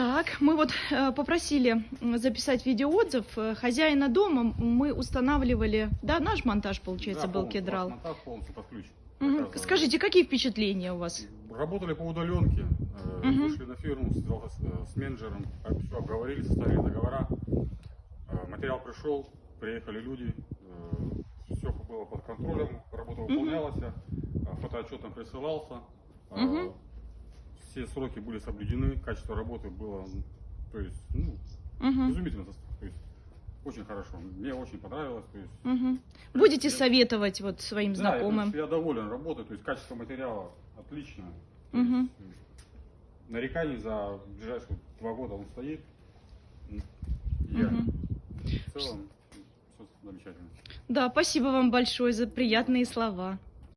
Так, мы вот э, попросили записать видеоотзыв э, хозяина дома. Мы устанавливали, да, наш монтаж, получается, Да, был полностью, кедрал. монтаж полностью под ключ. Заказывали. Скажите, какие впечатления у вас? Работали по удаленке, э, Мгм. вышли на фирму, с, э, с менеджером, все обговорили, составили договора. Э, Материал пришел, приехали люди, все было под контролем, работа выполнялась, э, фотоотчет нам присылался, э, Мгм. Все сроки были соблюдены, качество работы было, то есть, ну, Мгм, изумительно, то есть, очень хорошо, мне очень понравилось, то есть, мгм. Будете Я- советовать вот своим Да, знакомым? я, я доволен работой, то есть качество материала отлично. Мгм. есть, э, нареканий за ближайшие два года он стоит. Я Мгм. в целом все замечательно. Да, спасибо вам большое за приятные слова.